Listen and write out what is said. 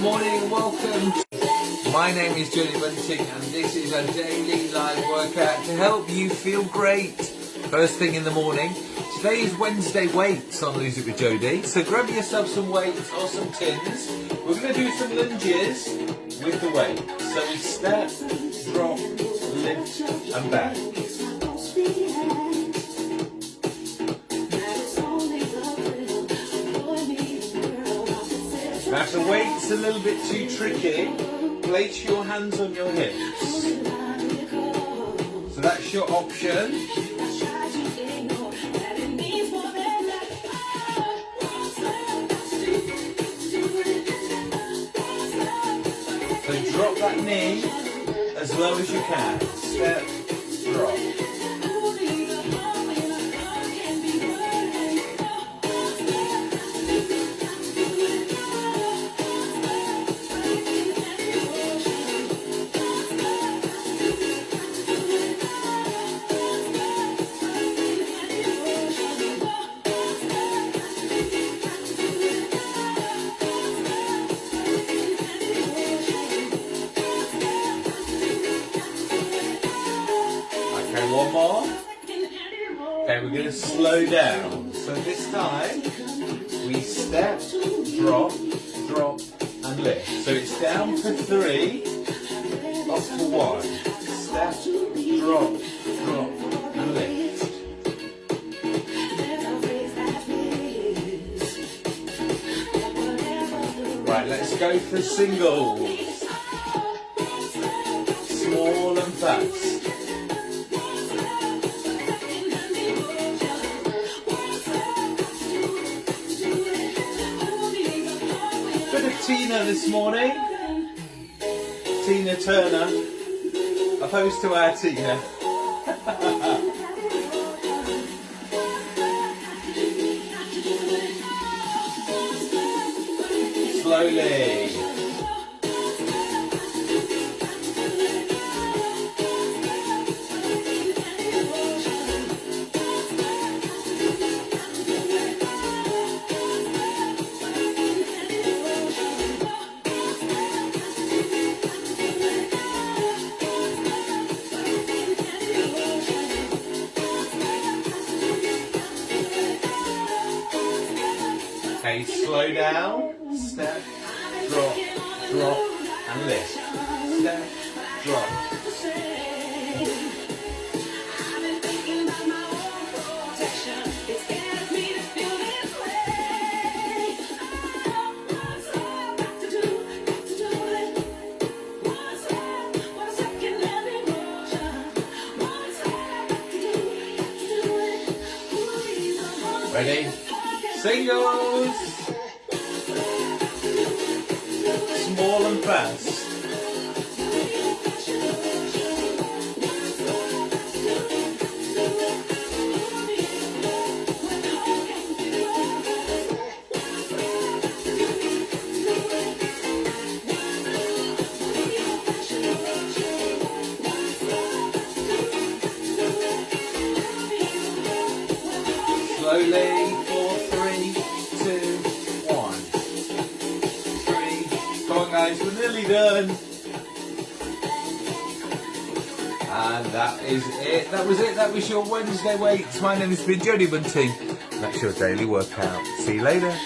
Good morning welcome. My name is Jodie Bunting and this is a daily live workout to help you feel great first thing in the morning. Today is Wednesday weights on Lose It With Jodie, so grab yourself some weights or some tins. We're going to do some lunges with the weight. So we step, drop, lift and back. Now if the weight's a little bit too tricky, place your hands on your hips. So that's your option. So drop that knee as low as you can. Step, Okay, one more. Okay, we're going to slow down. So this time, we step, drop, drop, and lift. So it's down for three, up for one. Step, drop, drop, and lift. Right, let's go for singles. Small and fast. Bit of Tina this morning. Tina Turner, opposed to our Tina. Slowly. Okay, slow down. Step, drop, drop, and lift. Step, drop. Ready? Singles. Small and fast. Slowly, guys, we're nearly done. And that is it. That was it. That was your Wednesday weights. My name has been Jodie Bunting. That's your daily workout. See you later.